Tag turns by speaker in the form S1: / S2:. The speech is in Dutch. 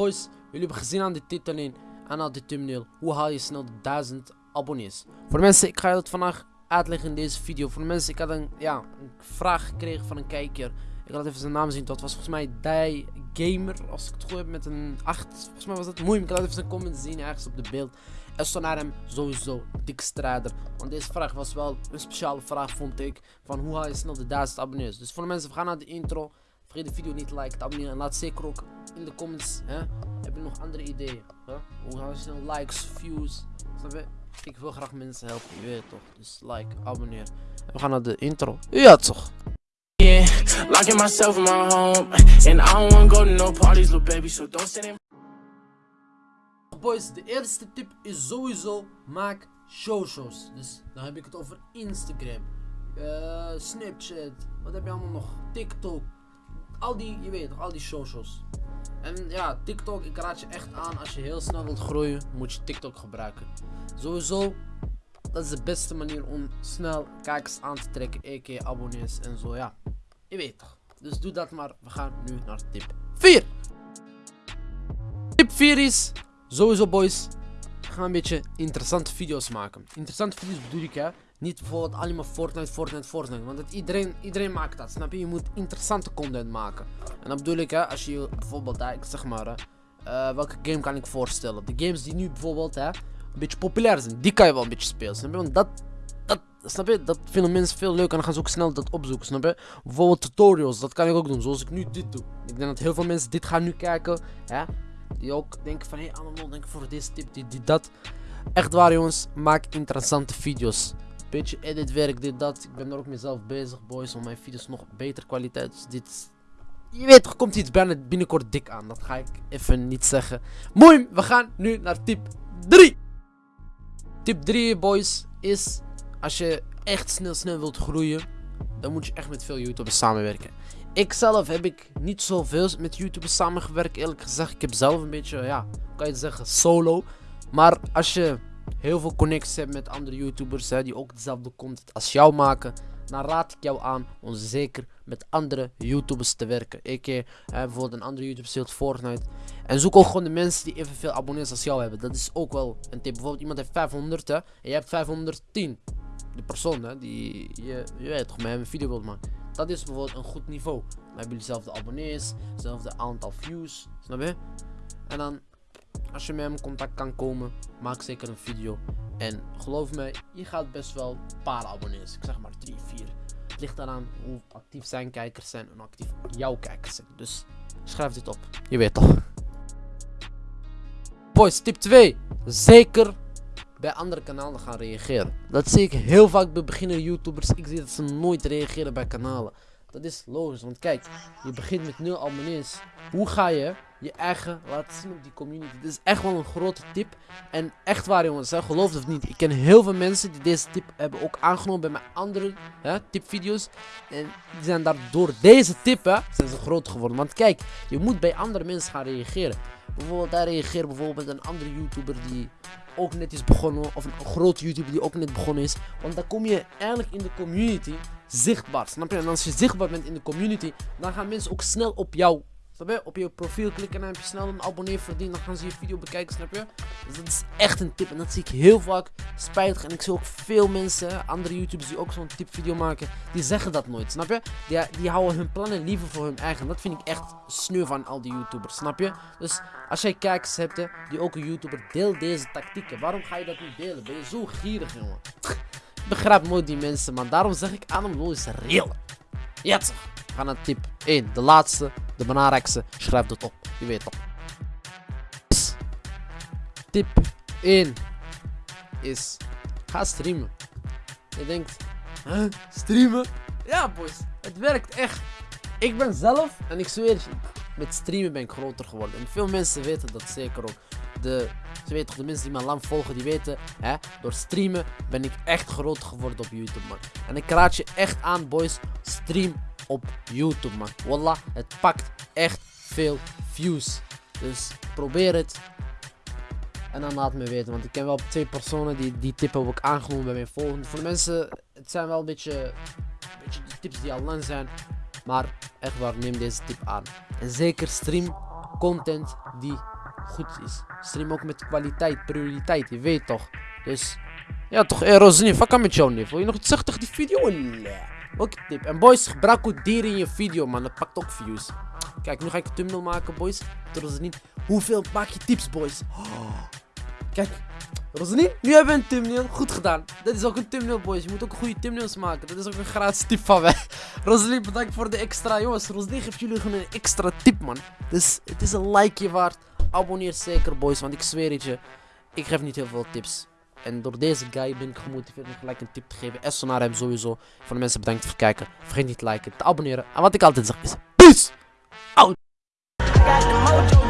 S1: Boys, jullie hebben gezien aan de titel en aan de thumbnail hoe haal je snel de 1000 abonnees. Voor mensen, ik ga het vandaag uitleggen in deze video. Voor mensen, ik had een, ja, een vraag gekregen van een kijker. Ik had even zijn naam zien, dat was volgens mij Die Gamer, als ik het goed heb, met een 8. Volgens mij was dat moeilijk, ik had even zijn comment zien ergens op de beeld. En stond naar hem sowieso dik strijder. Want deze vraag was wel een speciale vraag, vond ik. Van hoe haal je snel de 1000 abonnees. Dus voor de mensen, we gaan naar de intro. Vergeet de video niet te liken, te abonneren. En laat zeker ook in de comments, hè, heb je nog andere ideeën? Hè? Hoe haal je snel likes, views? Snap je? Ik wil graag mensen helpen, je weet toch. Dus like, abonneer. En we gaan naar de intro. Ja toch.
S2: Yeah, locking myself in my home, and I don't wanna go to no parties, little baby. So don't stand in
S1: Boys, de eerste tip is sowieso maak showshows. Dus dan heb ik het over Instagram, eh, Snapchat, wat heb je allemaal nog? TikTok. Al die, je weet toch, al die showshows. En ja, TikTok, ik raad je echt aan als je heel snel wilt groeien, moet je TikTok gebruiken. Sowieso, dat is de beste manier om snel kijkers aan te trekken, a.k.a. abonnees en zo, ja. Je weet toch. Dus doe dat maar. We gaan nu naar tip 4. Tip 4 is, sowieso boys, we gaan een beetje interessante video's maken. Interessante video's bedoel ik hè. Niet bijvoorbeeld alleen maar Fortnite, Fortnite, Fortnite. Want het, iedereen, iedereen maakt dat, snap je? Je moet interessante content maken. En dat bedoel ik hè, als je bijvoorbeeld, hè, ik zeg maar, eh, welke game kan ik voorstellen? De games die nu bijvoorbeeld hè, een beetje populair zijn, die kan je wel een beetje spelen, snap je? Want dat, dat, snap je? Dat vinden mensen veel leuk en dan gaan ze ook snel dat opzoeken, snap je? Bijvoorbeeld tutorials, dat kan ik ook doen, zoals ik nu dit doe. Ik denk dat heel veel mensen dit gaan nu kijken, hè? Die ook denken van, hé, hey, allemaal denk voor deze tip, dit, dit, dat. Echt waar jongens, maak interessante video's. Beetje editwerk, dit, dat. Ik ben er ook mezelf bezig, boys, om mijn video's nog beter kwaliteit. Dus dit je weet toch, komt iets binnenkort dik aan. Dat ga ik even niet zeggen. Mooi, we gaan nu naar tip 3. Tip 3, boys, is als je echt snel, snel wilt groeien, dan moet je echt met veel YouTubers samenwerken. Ik zelf heb ik niet zoveel met YouTubers samengewerkt, eerlijk gezegd. Ik heb zelf een beetje, ja, kan je zeggen, solo. Maar als je heel veel connecties hebt met andere YouTubers hè, die ook dezelfde content als jou maken, dan raad ik jou aan om zeker met andere YouTubers te werken. Ik eh, bijvoorbeeld een andere YouTuber speelt Fortnite. En zoek ook gewoon de mensen die evenveel abonnees als jou hebben. Dat is ook wel een tip. Bijvoorbeeld iemand heeft 500 hè, en je hebt 510. De persoon hè, die je, je weet toch, met een video wilt maken. Dat is bijvoorbeeld een goed niveau. Dan hebben jullie dezelfde abonnees, hetzelfde aantal views. Snap je? En dan, als je met hem in contact kan komen, maak zeker een video. En geloof me, je gaat best wel een paar abonnees. Ik zeg maar 3, 4. Het ligt eraan hoe actief zijn kijkers zijn en hoe actief jouw kijkers zijn. Dus schrijf dit op. Je weet toch. Boys, tip 2. Zeker bij andere kanalen gaan reageren. Dat zie ik heel vaak bij beginnende YouTubers. Ik zie dat ze nooit reageren bij kanalen. Dat is logisch, want kijk, je begint met 0 abonnees. Hoe ga je je eigen laten zien op die community? Dit is echt wel een grote tip. En echt waar jongens, hè, geloof het of niet. Ik ken heel veel mensen die deze tip hebben ook aangenomen bij mijn andere hè, tipvideo's. En die zijn daardoor deze tip, zijn ze groot geworden. Want kijk, je moet bij andere mensen gaan reageren. Bijvoorbeeld, daar reageert bijvoorbeeld een andere YouTuber die ook net is begonnen. Of een grote YouTuber die ook net begonnen is. Want dan kom je eigenlijk in de community zichtbaar. Snap je? En als je zichtbaar bent in de community, dan gaan mensen ook snel op jou. Op je profiel klikken en heb je snel een abonnee verdiend. Dan gaan ze je video bekijken, snap je? Dus dat is echt een tip. En dat zie ik heel vaak spijtig. En ik zie ook veel mensen, andere YouTubers die ook zo'n tipvideo maken, die zeggen dat nooit, snap je? Die, die houden hun plannen liever voor hun eigen. Dat vind ik echt sneu van al die YouTubers, snap je? Dus als jij kijkers hebt, die ook een YouTuber, deel deze tactieken. Waarom ga je dat niet delen? Ben je zo gierig, jongen? Ik begrijp nooit die mensen, maar daarom zeg ik hem, is real. Ja, gaan naar tip 1. De laatste, de belangrijkste. Schrijf dat op. Je weet toch. Tip 1 is, ga streamen. Je denkt, huh, streamen? Ja boys, het werkt echt. Ik ben zelf, en ik zweer je, met streamen ben ik groter geworden. En veel mensen weten dat zeker ook. De, ze weten de mensen die me lang volgen, die weten, hè, door streamen ben ik echt groot geworden op YouTube, man. En ik raad je echt aan, boys, stream op YouTube, man. Wallah, het pakt echt veel views. Dus probeer het. En dan laat me weten, want ik ken wel twee personen die die tip ook aangenomen bij mijn volgende. Voor de mensen, het zijn wel een beetje, beetje de tips die al lang zijn. Maar echt waar, neem deze tip aan. En zeker stream content die goed is. Stream ook met kwaliteit, prioriteit, je weet toch. Dus, ja toch, eh, Rosny, fuck aan met jou, nee. Wil je nog iets zeggen tegen die video? Ook tip. En boys, gebruik ook dieren in je video, man. Dat pakt ook views. Kijk, nu ga ik een thumbnail maken, boys. Rosny, hoeveel maak je tips, boys? Kijk, Rosny, nu hebben we een thumbnail. Goed gedaan. Dit is ook een thumbnail, boys. Je moet ook goede thumbnails maken. Dat is ook een gratis tip van mij. Rosny, bedankt voor de extra. Jongens, Rosny geeft jullie gewoon een extra tip, man. Dus het is een likeje waard. Abonneer zeker, boys. Want ik zweer het je, ik geef niet heel veel tips. En door deze guy ben ik gemotiveerd om gelijk een tip te geven. En naar hem sowieso. Van de mensen bedankt voor het kijken. Vergeet niet te liken, te abonneren. En wat ik altijd zeg is, peace!
S3: Got